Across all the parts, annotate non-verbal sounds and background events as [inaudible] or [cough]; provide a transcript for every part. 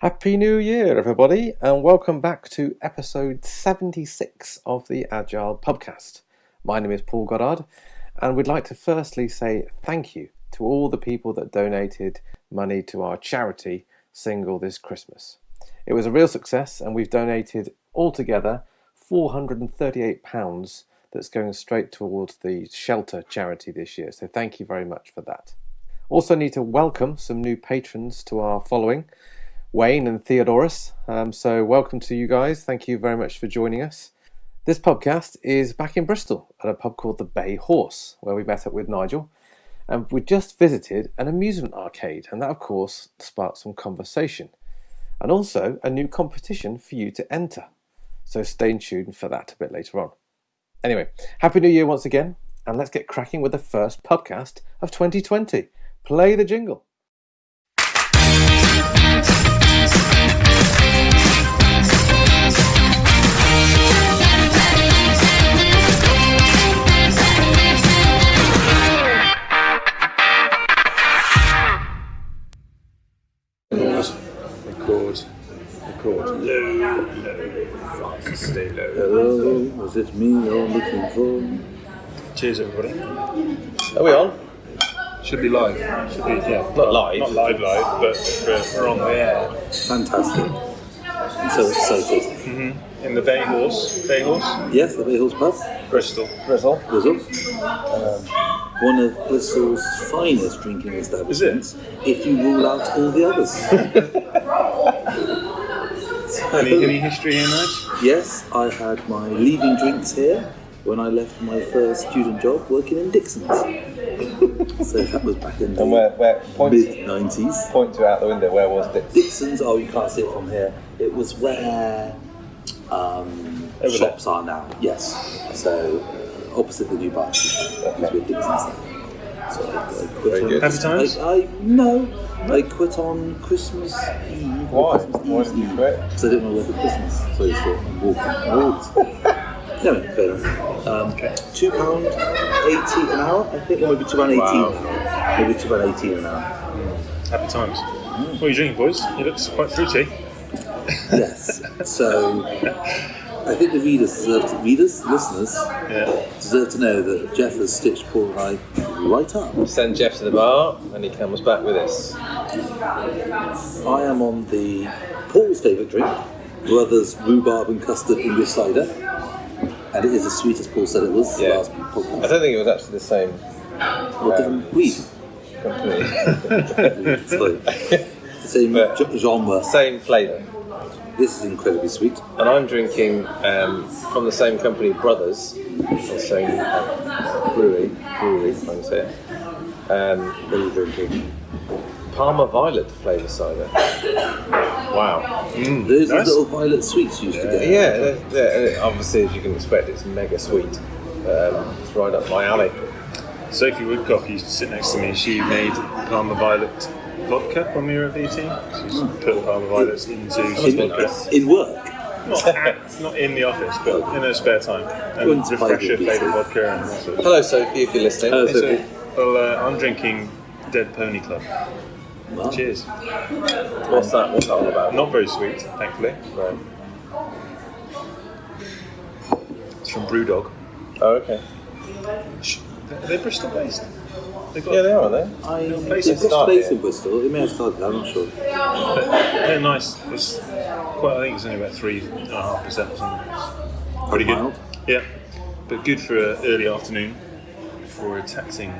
Happy New Year, everybody, and welcome back to episode 76 of the Agile Pubcast. My name is Paul Goddard, and we'd like to firstly say thank you to all the people that donated money to our charity single this Christmas. It was a real success, and we've donated altogether £438 that's going straight towards the shelter charity this year. So thank you very much for that. Also, need to welcome some new patrons to our following. Wayne and Theodorus. Um, so, welcome to you guys. Thank you very much for joining us. This podcast is back in Bristol at a pub called the Bay Horse, where we met up with Nigel. And we just visited an amusement arcade, and that, of course, sparked some conversation. And also a new competition for you to enter. So, stay tuned for that a bit later on. Anyway, Happy New Year once again, and let's get cracking with the first podcast of 2020. Play the jingle. Record. Low, low. Stay low. Hello, is it me you're looking for? Cheers, everybody. Are we on? Should be live. Should be, yeah. Not live. Not live, live, but we're, we're on the air. Fantastic. I'm so excited. In the Bay Horse. Bay Horse? Yes, the Bay Horse Pub, Bristol. Bristol. Bristol. Um, one of Bristol's finest drinking establishments, if you rule out all the others. [laughs] Any, any history in that? yes, I had my leaving drinks here when I left my first student job working in Dixon's. [laughs] so that was back in And where, the where point, mid 90s. point to out the window, where was it? Dixon's, oh, you can't see it from here. It was where um, Over shops are now. Yes. So uh, opposite the new bar, is where Dixon's. are. So I, I quit Very good. Happy times? I, I no. I quit on Christmas Eve. Why? Christmas Why did you Eve quit? Because I didn't want to work at Christmas. So just thought I'm walking. walked. [laughs] no, fair enough. Um, Two pound eighty an hour. I think, or maybe two pound eighteen. Wow. Maybe two pound eighteen an hour. Happy times. What are you drinking, boys? It looks quite fruity. Yes. So [laughs] I think the readers deserve to, readers, listeners Yeah. deserve to know that Geoff has stitched Paul and I right up. Send Geoff to the bar, and he comes back with us. I am on the Paul's favourite drink, Brothers Rhubarb and Custard English Cider. And it is as sweet as Paul said it was Yeah. last I don't think it was actually the same What um, different weed? company, [laughs] It's like [laughs] the same But- genre. same flavour. This is incredibly sweet. And I'm drinking um, from the same company, Brothers, or same uh, brewery, brewery, if I can say it. Um, What are you drinking? Parma Violet flavour cider. Wow. Mm, Those nice. little violet sweets you used to get. Yeah, they're, they're- obviously, as you can expect, it's mega sweet. Um, it's right up my alley. Sophie Woodcock used to sit next to me. She made Parma Violet vodka when we were at BT. She's put Parma Violets into In, vodka. in work. Not, at, not in the office, but in her spare time. And Wouldn't surprise refresher flavoured vodka and that sort of Hello, Sophie, if you're listening. Hello, Sophie. well, uh, I'm drinking Dead Pony Club. Wow. Cheers. What's that? What's that all about? Not very sweet, thankfully. Right. It's from Brewdog. Oh, okay. They're they Bristol based? They've got, Yeah, they are, aren't they? I, place they've got space in Bristol. It may have started, I'm not sure. They're nice. It's quite. I think it's only about three and a half percent or something. Pretty good. mild. Yeah, but good for an early afternoon for a taxing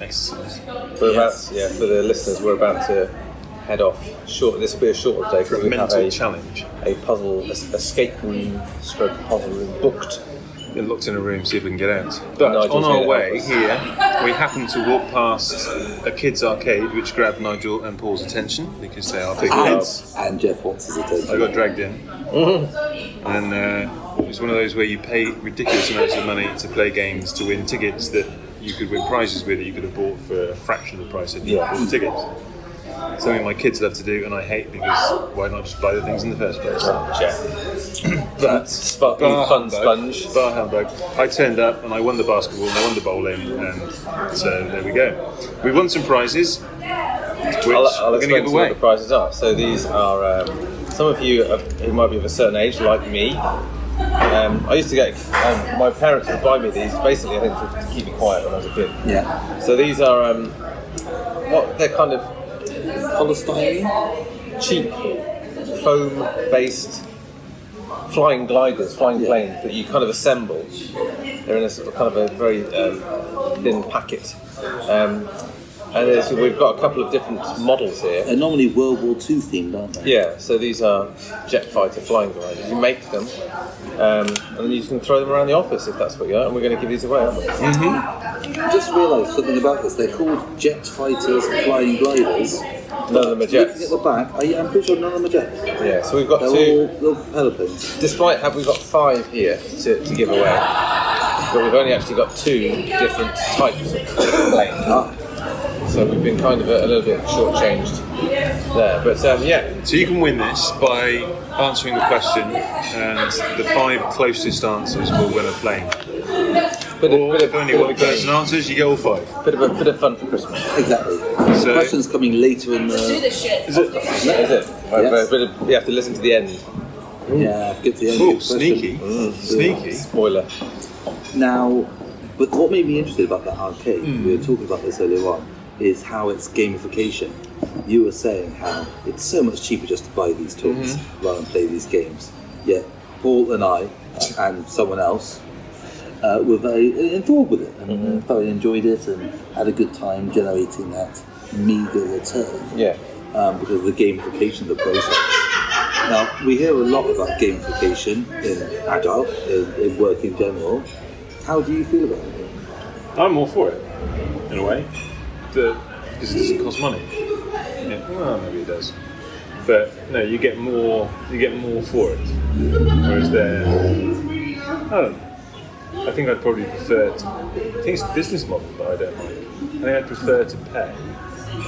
exercise. We're Yes. about, yeah, for the listeners, we're about to head off. Short. This will be a shorter day For because a we have mental a, challenge. a puzzle, a, escape room, stroke puzzle room booked. Get locked in a room, see if we can get out. But Nigel's on our way here, we happened to walk past a kids' arcade, which grabbed Nigel and Paul's attention because they are big And, kids. and Jeff wants his I got dragged in, and uh, it was one of those where you pay ridiculous amounts of money to play games to win tickets that you could win prizes with that you could have bought for a fraction of the price of Yeah. all the tickets. Something my kids love to do, and I hate because why not just buy the things in the first place? [clears throat] But sp- Bar fun humbug. sponge. Bar humbug. I turned up and I won the basketball and I won the bowling, and so there we go. We won some prizes. which I'll, we're I'll going to explain give to you what the prizes are. So these are um, some of you uh, who might be of a certain age, like me. Um, I used to get um, my parents would buy me these basically, I think, to, to keep me quiet when I was a kid. Yeah. So these are um, what they're kind of Polystyrene? cheap foam-based flying gliders, flying Yeah. planes that you kind of assemble. They're in a sort of kind of a very um, thin packet. Um, and there's, we've got a couple of different models here. They're normally World War II themed, aren't they? Yeah, so these are jet fighter flying gliders. You make them, um, and then you can throw them around the office if that's what you are. And we're going to give these away, aren't we? I just realised something about this. They're called jet fighters, flying gliders. None of them are Looking jets. at the back, are you, I'm pretty sure none of them are jets. Yeah, so we've got They're two. all little propeller planes. Despite have we've got five here to, to give away, but we've only actually got two different types of planes. Ah, So we've been kind of a, a little bit shortchanged there. But um, yeah, So you can win this by answering the question, and the five closest answers will win a plane. Bit of, Or bit if of, only one a game. person answers, you get all five. Bit of a bit of fun for Christmas. exactly. So- the question's coming later in the. Do the. this shit. Is it? Is it? Right, Yes. but a you have to listen to the end. Yeah, get to the end. Oh, of the question. sneaky, sneaky. Spoiler. Now, but what made me interested about that arcade, Hmm. we were talking about this earlier on, is how it's gamification. You were saying how it's so much cheaper just to buy these toys Mm-hmm. rather than play these games. Yet Paul and I and someone else uh, were very enthralled with it and Mm-hmm. uh, thoroughly enjoyed it and had a good time generating that meager return Yeah. um, because of the gamification of the process. Now, we hear a lot about gamification in Agile, in, in work in general. How do you feel about it? I'm all for it, in a way, The- because it doesn't cost money. Yeah, well, maybe it does, but no, you get more. You get more for it. Whereas there, I don't know. I think I'd probably prefer. To, I think it's the business model that I don't like. I think I'd prefer to pay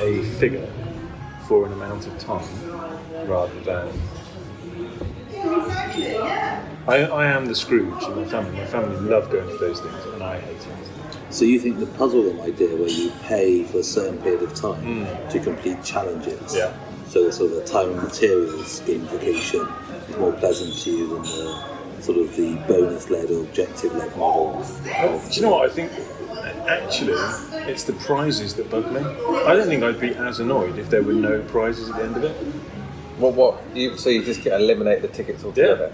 a figure for an amount of time rather than. I, I am the Scrooge in my family. My family love going to those things, and I hate it. So you think the puzzle idea where you pay for a certain period of time hmm. to complete challenges, Yeah. so the sort of time and materials gamification is more pleasant to you than the sort of the bonus-led or objective-led model? of- Do you know what I think? Actually, it's the prizes that bug me. I don't think I'd be as annoyed if there were no prizes at the end of it. What? What? You, so you just get eliminate the tickets altogether?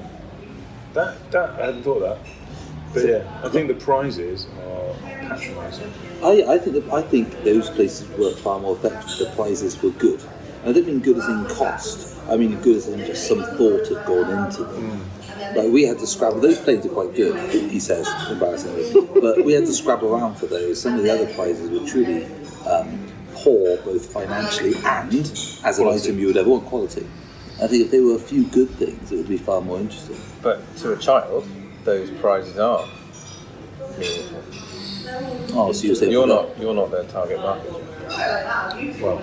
That that I hadn't thought of that. But yeah, I think the prizes are patronising. I, I think that, I think those places work far more effectively. The prizes were good. I don't mean good as in cost. I mean good as in just some thought had gone into them. Mm. Like we had to scrabble. Those planes are quite good, he says, embarrassingly. but we had to scrabble around for those. Some of the other prizes were truly um, poor, both financially and as an Quality. item you would ever want quality. I think if there were a few good things, it would be far more interesting. But to a child, those prizes are meaningful. Oh, so you're saying You're for not. You're not their target market. Well,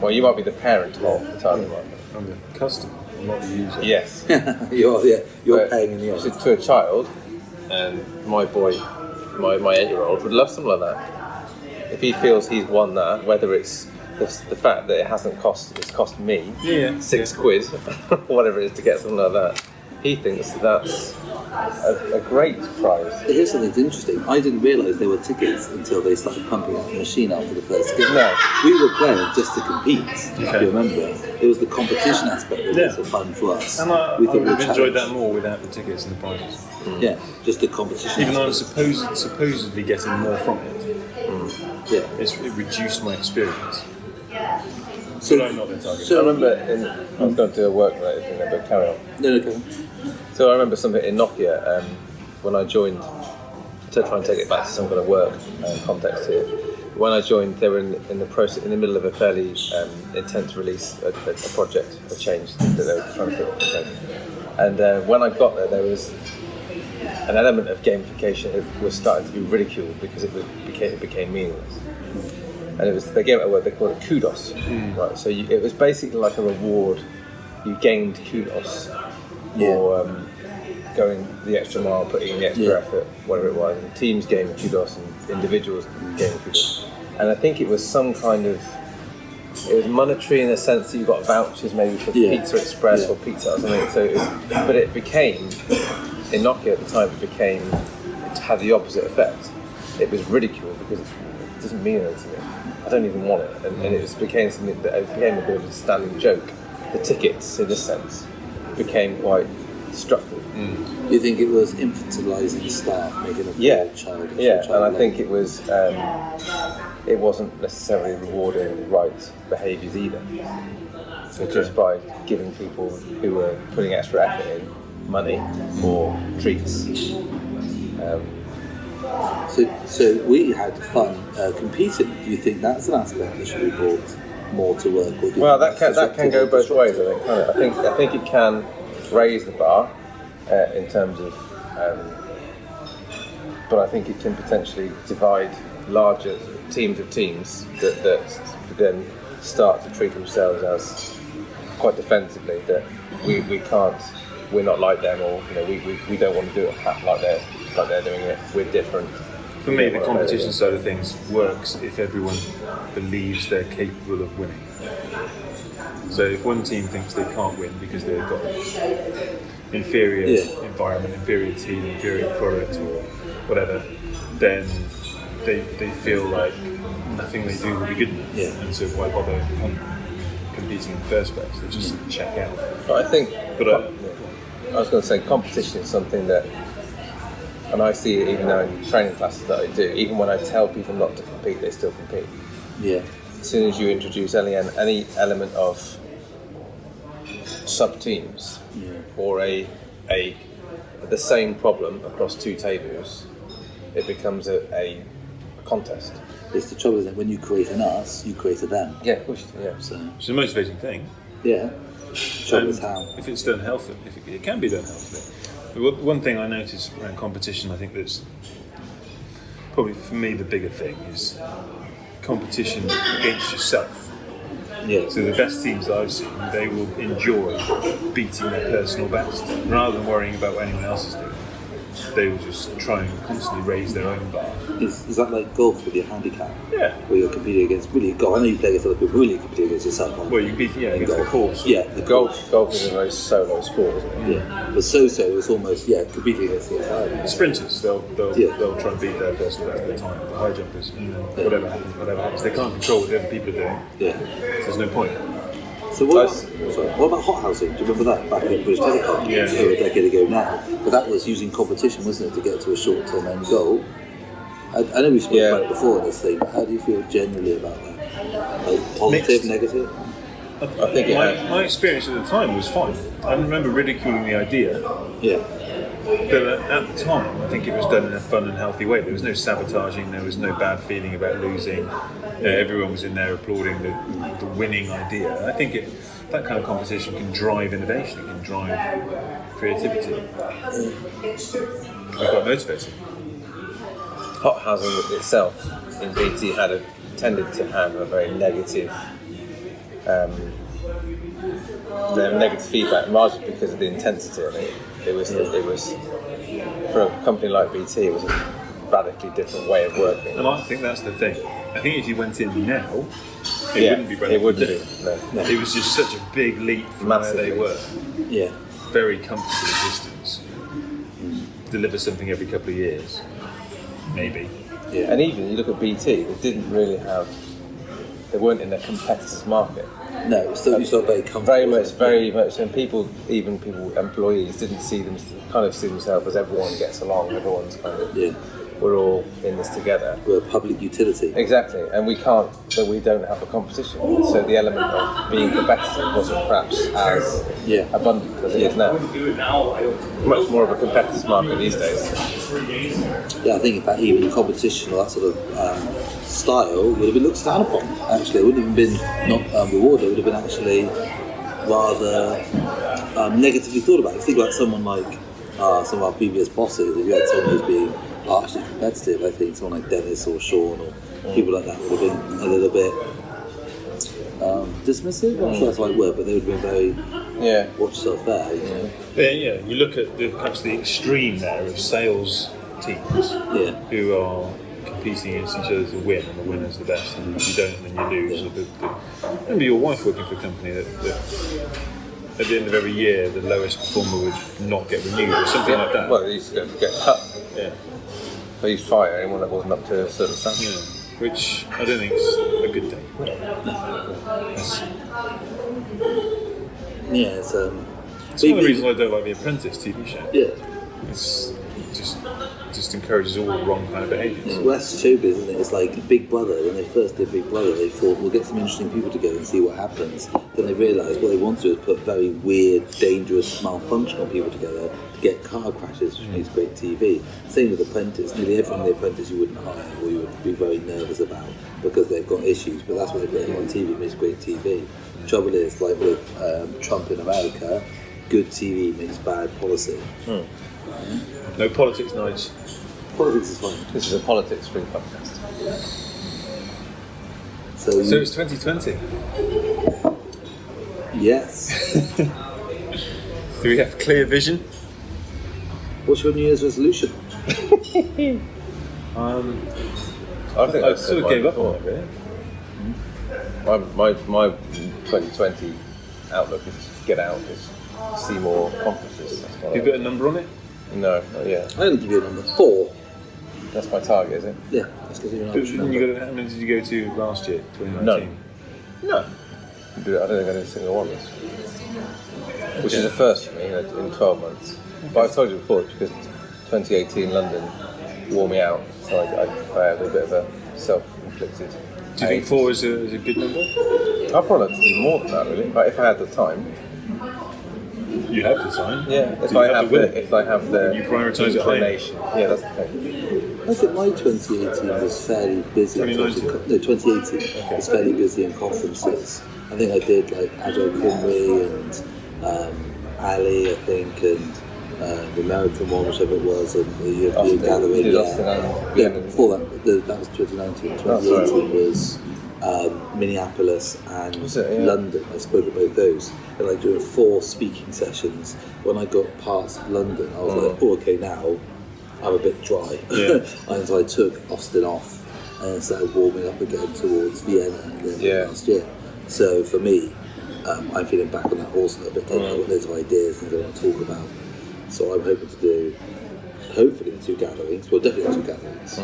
Well, you might be the parent of the target market. I'm the customer, I'm not the user. Yes. [laughs] you're yeah, you're But paying in the to, end. to a child, and my boy, my, my eight year old would love something like that. If he feels he's won that, whether it's the, the fact that it hasn't cost it's cost me Yeah, yeah. six quid, [laughs] whatever it is to get something like that, he thinks that's a, a great prize. Here's something that's interesting. I didn't realise there were tickets until they started pumping out the machine after the first game. No. We were playing just to compete, if you remember. It was the competition aspect that Yeah. was the fun for us. And I, we I thought would have the enjoyed that more without the tickets and the prizes. Yeah, just the competition Even though I'm supposed, supposedly getting more from it, mm. Yeah. it's, it reduced my experience. So, But I'm not their target. I so remember in, I was going to do a work related thing, there, but carry on. no, no, go on. So I remember something in Nokia um, when I joined to try and take it back to some kind of work uh, context here. When I joined, they were in, in the process, in the middle of a fairly um, intense release, a, a, project, a change that they were trying to put. And uh, when I got there, there was an element of gamification that was starting to be ridiculed because it, was, became, it became meaningless. And it was they gave it a word they called it kudos, right? So you, it was basically like a reward. You gained kudos for um, going the extra mile, putting in the extra Yeah. effort, whatever it was. And teams gained kudos and individuals gained kudos. And I think it was some kind of it was monetary in the sense that you got vouchers maybe for Yeah. Pizza Express Yeah. or pizza or something. So, it was, but it became in Nokia at the time. It became it had the opposite effect. It was ridiculed because it doesn't mean anything. I don't even want it, and, and it was, became something that it became a bit of a standing joke. The tickets, in a sense, became quite destructive. Do you think it was infantilizing staff, making a Yeah, child? yeah, and I think it was um, it wasn't necessarily rewarding right behaviours either. So just by giving people who were putting extra effort in money or treats. Um, So, so we had fun uh, competing. Do you think that's an aspect that should be brought more to work? You well, that can that can go both ways. I think. I think I think it can raise the bar uh, in terms of, um, but I think it can potentially divide larger teams of teams that, that then start to treat themselves as quite defensively that we, we can't we're not like them or you know we, we, we don't want to do it like they're like they're doing it we're different For me, the competition side of things works if everyone believes they're capable of winning. So if one team thinks they can't win because they've got an inferior Yeah. environment, inferior team, inferior product, or whatever, then they, they feel like nothing they do will be good enough. Yeah. And so why bother competing in the first place? They just check out. But I think, But, uh, I was going to say, competition is something that, and I see it even now in training classes that I do. Even when I tell people not to compete, they still compete. Yeah, As soon as you introduce any any element of sub teams yeah, or a a the same problem across two tables, it becomes a, a contest. it's the trouble is that when you create an us, you create a them. Yeah, of course. Yeah. So It's a motivating thing. yeah, trouble is how. If it's done healthily, if it, it can be done healthily. One- thing I notice around competition, I think that's probably for me the bigger thing is competition against yourself. Yeah, So the best teams that I've seen, they will enjoy beating their personal best rather than worrying about what anyone else is doing. They will just try and constantly raise their own bar. is, is that like golf with your handicap? Yeah. Where you're competing against really golf. I know you play against other people, really competing against yourself. aren't Well, you? you beat yeah In against the golf. course. Yeah, the Golf, golf is a very solo sport, isn't it? Yeah, but so-so is almost yeah competing against the environment. sprinters, they'll they'll, Yeah. they'll try and beat their personal best at the time. The high jumpers, you know, whatever happens, whatever happens, they can't control what the other people are doing. Yeah. So there's no point. So what Nice. about, sorry, what about hot housing? Do you remember that back in British Telecom? Yeah. over a decade ago now. But that was using competition, wasn't it, to get to a short-term end goal? I, I know we spoke Yeah. about it before in this thing, but how do you feel generally about that? Like positive, Mixed. negative? I think it my, had- my experience at the time was fine. I remember ridiculing the idea, Yeah. but at at the time, I think it was done in a fun and healthy way. There was no sabotaging, there was no bad feeling about losing. Uh, everyone was in there applauding the, the winning idea. And I think it, that kind of competition can drive innovation, it can drive creativity. It's quite motivating. hot housing itself in BT had a, tended to have a very negative, um, negative feedback, largely because of the intensity of it. It was, it was for a company like BT, it was a radically different way of working. And I think that's the thing. I think if you went in now, it Yeah, wouldn't be it wouldn't be. different. No. It was just such a big leap from Massively. where they were. Yeah. Very comfortable distance. Deliver something every couple of years, maybe. Yeah. And even you look at BT, they didn't really have, they weren't in a competitor's market. no, it's still, you still very comfortable. Very much, isn't very much, and people, even people, employees, didn't see them, kind of see themselves as everyone gets along, everyone's kind of, Yeah. We're all in this together. We're a public utility. Exactly, and we can't, but we don't have a competition. So the element of being competitive wasn't perhaps as Yeah. abundant as it is now. Much more of a competitive market these days. Yeah, I think in fact even competition or that sort of um, style would have been looked down upon. Actually, it wouldn't have been not um, rewarded. It would have been actually rather um, negatively thought about. If you think about someone like uh, some of our previous bosses, if you had someone who's being harshly competitive, I think someone like Dennis or Sean or people like that would have been a little bit um, dismissive. I'm not sure that's the right word, but they would have been very Yeah, watch yourself there. You know? Yeah, yeah. You look at the, perhaps the extreme there of sales teams Yeah. who are competing against each other to win, and the winner's the best, and if you don't, then you lose. Or the, the, remember your wife working for a company that, that at the end of every year, the lowest performer would not get renewed or something like that. Well, they used to get cut. yeah. They used to fire anyone that wasn't up to a certain standard. yeah, which I don't think is a good thing. It's, Yeah, it's um. it's one of the reasons I don't like the Apprentice TV show. Yeah, It's just just encourages all the wrong kind of behaviours. well, that's showbiz, isn't it? It's like Big Brother. When they first did Big Brother, they thought we'll get some interesting people together and see what happens. Then they realised what they want to do is put very weird, dangerous, malfunctional people together to get car crashes, which hmm. makes great TV. Same with Apprentice. Nearly everyone in the Apprentice you wouldn't hire or you would be very nervous about because they've got issues. But that's what they put them on TV. Makes great TV. Hmm. Trouble is, like with um, Trump in America, good TV makes bad policy. Hmm. No politics, Nige. Politics is fine. This is a politics free podcast. So, So it's 2020. yes. [laughs] Do we have clear vision? What's your New Year's resolution? [laughs] Um, I think I I've sort of gave up on it, really. My, my, my 2020 outlook is to get out, is see more conferences. That's what Have you got a number on it? I, no, not yet. I'm going to give you a number four. That's my target, is it? Yeah, let's give you an But you number. got, how many did you go to last year, 2019? None. No. I don't think I did a single one this Which is a first for me in, in 12 months. But I've told you before, it's because 2018 London wore me out, so I, I, I had a bit of a self-inflicted. Do you think four is a, is a good number? I'd probably like to do more than that, really. But if I had the time, You have the time. yeah. If Do I you have, the if I have the You prioritise it higher. yeah, that's the thing. I think my 2018 was fairly busy. in terms of 2019? No, 2018 was fairly busy in conferences. I think I did like Agile Cymru and um, Ali, I think, and uh, the American one, whichever it was, and the European Austin. gathering. Yeah. Austin yeah, before that, the, that was 2019. Oh, 2018 was um, Minneapolis and it? Yeah. London. I spoke at both those. And I doing four speaking sessions. When I got past London, I was like, oh, okay, now I'm a bit dry. Yeah. [laughs] and so I took Austin off and started warming up again towards Vienna Yeah. last year. So for me, um, I'm feeling back on that horse a little bit. I've got loads of ideas, things I want to talk about. So I'm hoping to do, hopefully, the two gatherings. Well, definitely the two gatherings.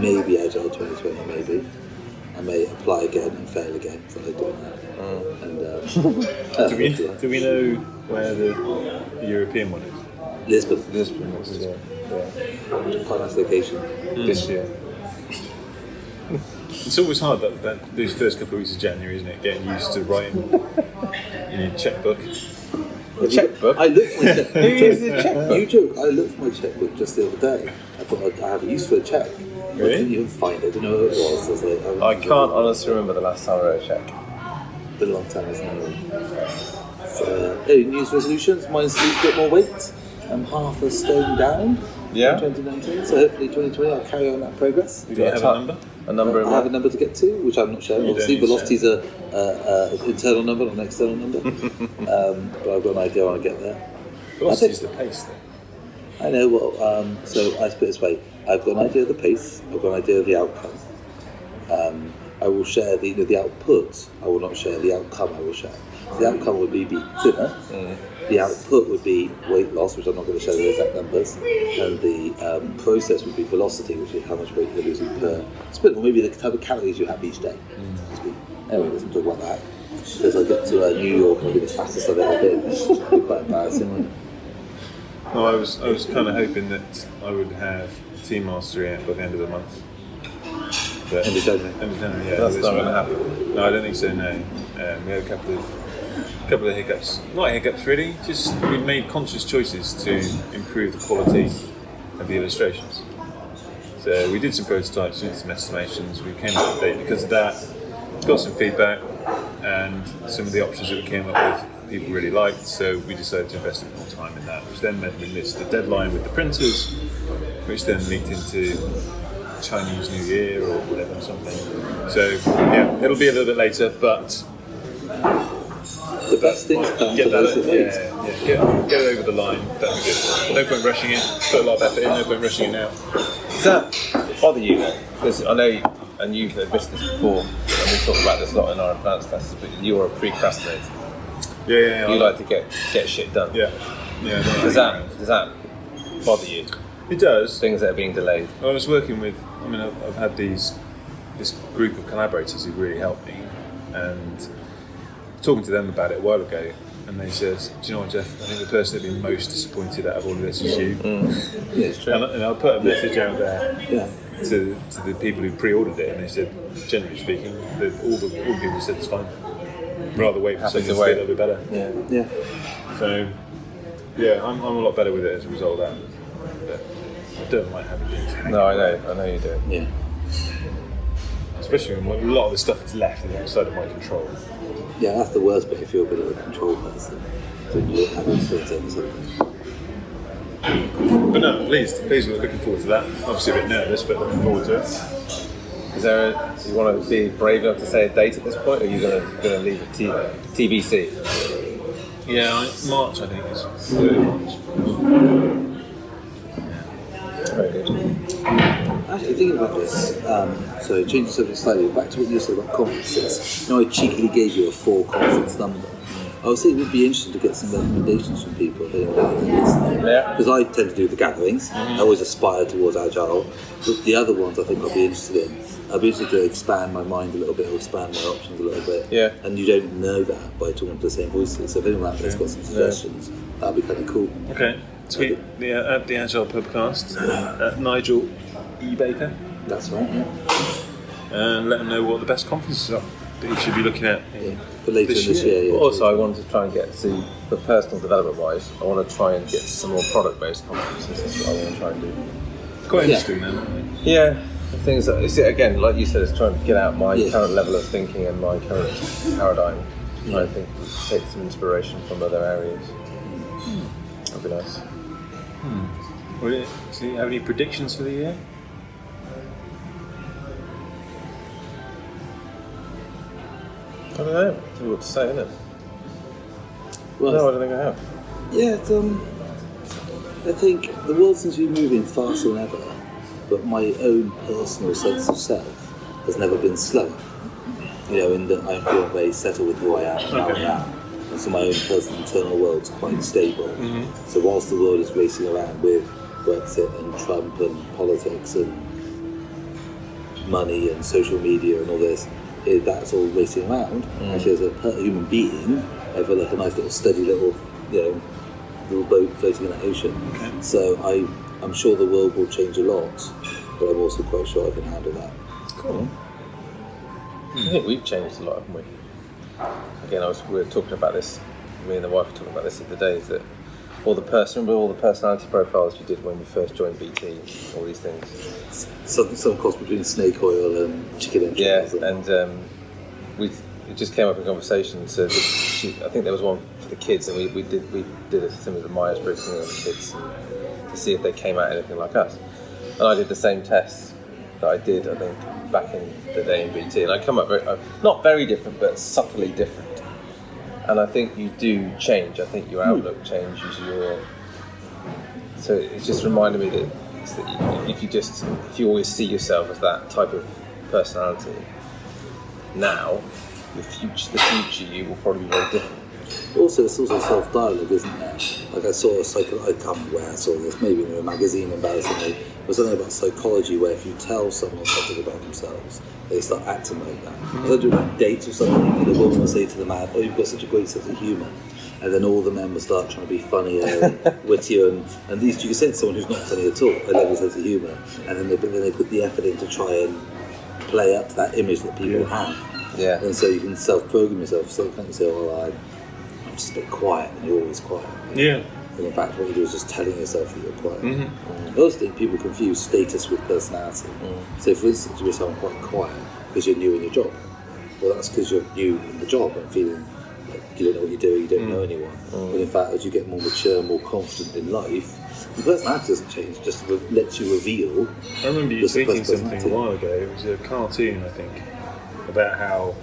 Maybe Agile 2020, maybe. I may apply again and fail again, I doing that. And um, uh, [laughs] Do we, do we know where the, the European one is? Lisbon, Lisbon, is, yeah. quite nice location. This year. [laughs] It's always hard that, that those first couple of weeks of January, isn't it? Getting used to writing in your checkbook. The checkbook. I looked for my [laughs] checkbook. Who uses a checkbook? You joke. I looked for my checkbook just the other day. I thought I'd, I have a use for a check. I Really? couldn't even find it. I didn't know who it was. I was like, haven't- I can't honestly remember the last time I wrote a check. It's been a long time, isn't it? So, uh, hey, New Year's resolutions. Mine's lose a bit more weight. I'm half a stone down. Yeah? from 2019. So hopefully 2020 I'll carry on that progress. Do you have a number? A number in I have a number to get to, which I'm not sharing. You Obviously, don't need to velocity's a, a, a internal number, not an external number. [laughs] um, but I've got an idea when I get there. Velocity's the pace, though. I know. Well, um, so I put it this way: I've got an idea of the pace. I've got an idea of the outcome. Um, I will share the you know, the output. I will not share the outcome. I will share. The outcome would be be thinner. The output would be weight loss, which I'm not going to share the exact numbers, and the um, process would be velocity, which is how much weight you're losing per sprint, or maybe the type of calories you have each day. Anyway, let's not talk about that. Because I get to uh, New York and I'll be the fastest I've ever been. It'll be quite embarrassing. No, I was I was kind of hoping that I would have Team Mastery by the end of the month. But End of January. End of January, yeah. That's not going to happen. No, I don't think so. No, um, we had a couple of couple of hiccups. Not hiccups, really. Just we made conscious choices to improve the quality of the illustrations. So we did some prototypes, did some estimations. We came up with a date because of that. Got some feedback, and some of the options that we came up with, people really liked. So we decided to invest a bit more time in that, which then meant we missed the deadline with the printers, which then leaked into Chinese New Year or whatever, something. So yeah, it'll be a little bit later, but The best things come get to those that, that yeah, wait. yeah, get, get it over the line. That'd be good. No point rushing it. Put a lot of effort in. No point rushing it now. Is that bother you though? Because I know, you, and you've admitted this before, and we talk about this a lot in our advanced classes, but you're a procrastinator. Yeah, yeah, yeah. You like to get get shit done. Yeah, yeah. Does that does that bother you? It does. Things that are being delayed. I was working with. I mean, I've, I've had these this group of collaborators who really helped me, and talking to them about it a while ago, and they said, "Do you know what, Geoff? I think the person that'd be most disappointed out of all of this is you." Mm. [laughs] Yeah, it's true. And, I- and I'll put a message out there Yeah. to, to the people who pre-ordered it, and they said, generally speaking, that all the all the people said it's fine. Rather wait for something to be wait. a little bit better. Yeah. Yeah. So, yeah, I'm, I'm a lot better with it as a result of that. But I don't like having things hanging No, I know, I know you do. Yeah. Especially when a lot of the stuff that's left is outside of my control. Yeah, that's the worst bit if you're a bit of a control person. When you don't have influence over something. But no, I'm pleased. Pleased. We're looking forward to that. Obviously a bit nervous, but looking forward to it. Is there? A, do you want to be brave enough to say a date at this point, or are you going to going to leave it T, TBC? Yeah, March I think is March. Actually, thinking about this, um, so changing the subject slightly, back to what you said about conferences. You know, I cheekily gave you a four conference number. I was thinking it would be interesting to get some recommendations from people if listening. Yeah. Because I tend to do the gatherings. I always aspire towards agile. But the other ones I think I'll be interested in. I'll be interested to expand my mind a little bit or expand my options a little bit. Yeah. And you don't know that by talking to the same voices. So if anyone out there's got some suggestions, that'd be kind of cool. Okay. Tweet the uh, at the Agile Pubcast, at Nigel E Baker That's right, yeah. and let them know what the best conferences are that you should be looking at. yeah. But later This in this year. year, yeah. Also, I wanted to try and get to, for personal development wise, I want to try and get to some more product based conferences. That's what I want to try and do. Quite Yeah. interesting then. aren't? Yeah, the things that it's, again, like you said, it's trying to get out my Yeah. current level of thinking and my current paradigm. I think take some inspiration from other areas. Hmm. That'd be nice. Hmm. Well, yeah, So, you have any predictions for the year? I don't know. What to say, innit? Well, No, I don't think I have. Yeah, it's, um, I think the world seems to be moving faster than ever, but my own personal sense of self has never been slower. You know, in that I feel very settled with who I am and how Okay. I am. And so my own personal internal world's quite stable. So whilst the world is racing around with Brexit and Trump and politics and money and social media and all this, it, that's all racing around. Mm. Actually, as a per- human being, I feel like a nice little steady little, you know, little boat floating in the ocean. So I, I'm sure the world will change a lot, but I'm also quite sure I can handle that. Cool. Hmm. I think we've changed a lot, haven't we? Again, I was we were talking about this. Me and the wife were talking about this the other day. Is that all the person, all the personality profiles you did when you first joined BT, all these things. Some, some cross between snake oil and chicken Yeah, entrails. and um, we it just came up in conversation. So she, I think there was one for the kids, and we, we did we did a similar Myers Briggs thing on the kids to see if they came out anything like us. And I did the same test that I did, I think, back in the day in BT, and I come up very, uh, not very different, but subtly different. And I think you do change. I think your hmm. outlook changes. Your so it just reminded me that, that if you just if you always see yourself as that type of personality, now the future the future you will probably be very different. Also, it's also self-dialogue, isn't there? Like I saw a psycho. I can't remember where I saw this. Maybe in a magazine, embarrassingly. It was something about psychology where if you tell someone something about themselves, they start acting like that. I was doing like dates or something, and the woman will say to the man, "Oh, you've got such a great sense of humour." And then all the men will start trying to be funnier and [laughs] wittier, and, and these you can sense someone who's not funny at all. I love your sense of humour, and then they, then they put the effort in to try and play up to that image that people Yeah. have. Yeah. And so you can self-program yourself. So you can't say, "Oh, I'm, I'm just a bit quiet," and you're always quiet. Yeah. And in fact, what you do is just telling yourself that you're quiet. Mm-hmm. Um, I also people confuse status with personality. Mm. So, for instance, you "I'm quite quiet" because you're new in your job. Well, that's because you're new in the job and feeling like you don't know what you're doing, you don't know mm. anyone. But in fact, as you get more mature, more confident in life, your personality doesn't change; it just re- lets you reveal. I remember you tweeting something a while ago. It was a cartoon, I think, about how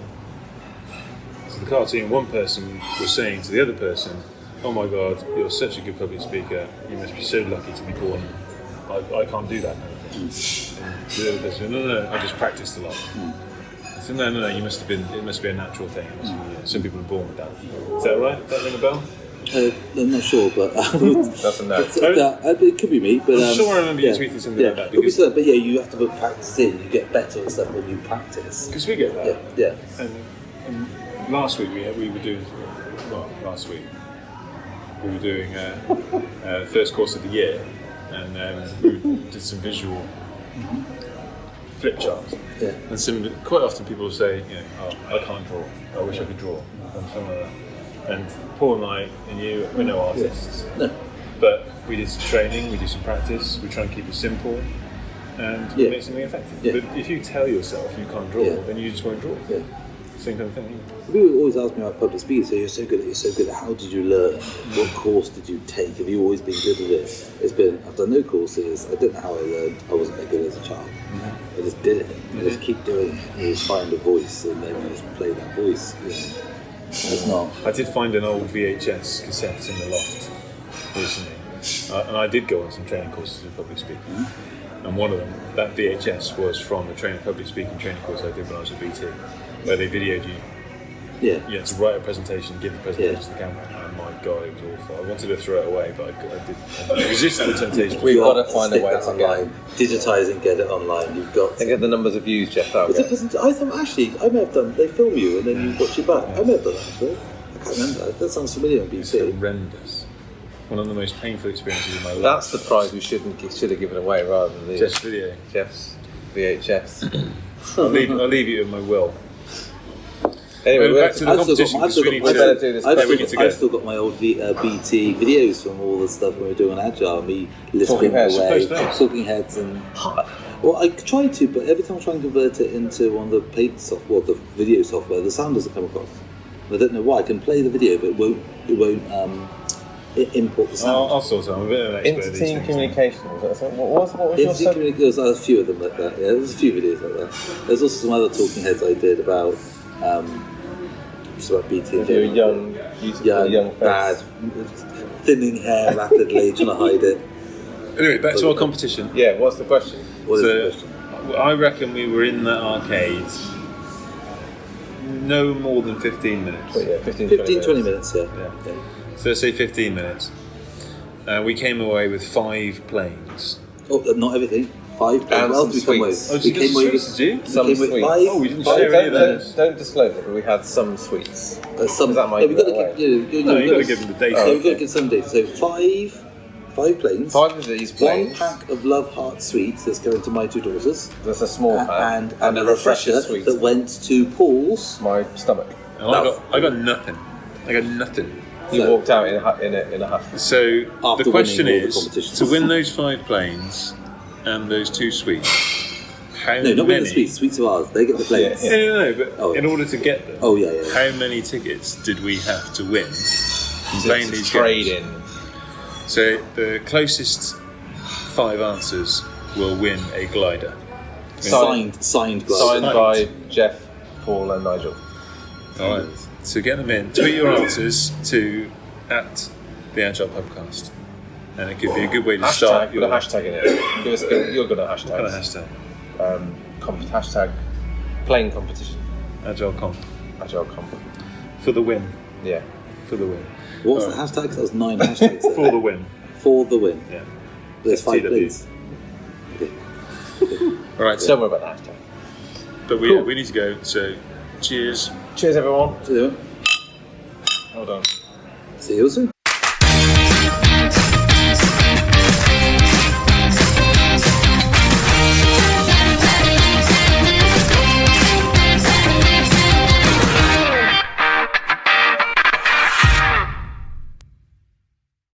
so the cartoon one person was saying to the other person, "Oh my God, you're such a good public speaker. You must be so lucky to be born. I, I can't do that." And the other person, no, no, no, I just practiced a lot. I said, no, no, no, you must have been, it must be a natural thing. It must be, uh, some people are born with that. Is that right? Does that ring a bell? Uh, I'm not sure, but [laughs] um, That's a no. uh, uh, it could be me. But I'm um, sure I remember you yeah, tweeting something yeah. like that, because- but yeah, you have to put practice in. You get better at stuff when you practice. Because we get that. Yeah, yeah. And, and last week we, we were doing, well, last week we were doing uh, uh, first course of the year, and um, we did some visual flip charts. Yeah. And some quite often people say, you know, oh, I can't draw. I wish I could draw, and something like that. And Paul and I and you, we're no artists, No. but we did some training, we did some practice. We try and keep it simple. And we Yeah. make something effective. Yeah. But if you tell yourself you can't draw, Yeah. then you just won't draw. Same kind of thing. People always ask me about public speaking. So you're so good at it. You're so good at. it. How did you learn? What course did you take? Have you always been good at it? It's been. I've done no courses. I don't know how I learned. I wasn't that good as a child. Mm-hmm. I just did it. I just mm-hmm. keep doing it. You just find a voice, and then you just play that voice. You know. It's not. I did find an old VHS cassette in the loft recently, uh, and I did go on some training courses in public speaking. Mm-hmm. And one of them, that VHS, was from a training public speaking training course I did when I was at BT, where they videoed you. Yeah. You had to write a presentation, give the presentation Yeah. to the camera, and my god, it was awful. I wanted to throw it away, but I, I did. I resisted the temptation. We've You got to find a way that to get, online. Digitize and get it online. You've got. to get the numbers of views, Geoff. That'll But get. wasn't- I thought actually I may have done. They film you and then you watch it back. I may have done that actually. I can't remember. That sounds familiar on It's BBC. horrendous. One of the most painful experiences of my life. That's the prize we shouldn't should have given away rather than the Just video. Geoff's VHS. [coughs] I'll leave, I'll leave you in my will. Anyway, we're back to the I've got, competition, I've still got, I've to- better do this. I've Yeah, still, we need to got, I've still got my old v, uh, BT videos from all the stuff when we were doing Agile, me lisping Talking heads. away, Post talking heads, and well, I tried to, but every time I try and convert it into one of the paid software, the video software, the sound doesn't come across. I don't know why. I can play the video, but it won't. It won't um, i- import the sound. I'll, I'll sort it. I'm a bit of an expert at these Inter-team things. communication. Was that something? What was, what was Yeah, your Team sub- Communica- there's a few of them like that. Yeah, there's a few videos like that. There's also some other talking heads I did about um, just about BT. in With your general. young, beautiful young, young face. bad, thinning hair rapidly, trying to hide it. Anyway, back to our competition. Yeah, what's the question? What is So, the question? I reckon we were in the arcade no more than 15 minutes. Well, yeah, 15, 15, 20 minutes, yeah. Yeah. yeah. So say 15 minutes. Uh, we came away with five planes. Oh, not everything. Five. And what else some did we sweets. with? Oh, we did you came with, did you? we Some came sweets. five. Oh, we didn't five- share any Don't, of don't, those. don't disclose it, but we had some sweets. Uh, some, that might yeah, we give got to give, you, you, No, you you gotta- gotta give them the data. Yeah, Oh, we've got to okay. give some data. So five, five planes. Five of these planes. One pack of Love Heart sweets that's going to my two daughters, There's a small pack and, and, a a refresher sweet. that went to Paul's. my stomach. And I got, I got nothing. I got nothing. He So- walked out in a, hu- in a, in a huff. So After the question winning all the is to win those five planes and those two sweets. How No, not many? with the sweets. Sweets are ours. They get the planes. Yeah, No, no, no. But Oh, yeah. in order to get them, Oh yeah, yeah. yeah. how many tickets did we have to win? To, Playing to these trade games? in. So the closest five answers will win a glider. Signed, signed glass. Signed Signed. by Geoff, Paul, and Nigel. All right. So get them in. Tweet your answers to at the Agile Pubcast, and it could be a good way to start Hashtag, your put a hashtag in it. Give us, give, you're good at hashtags. kind of hashtag Um, comp- hashtag playing competition. Agile Comp Agile comp. for the win. Yeah. For the win. What was the hashtag? That was nine hashtags. [laughs] For the win. For the win. Yeah. There's five FTW. planes. Okay. All right. Don't worry about the hashtag. But we Cool. we need to go. So cheers. Cheers, everyone. So, Hold on. see you soon.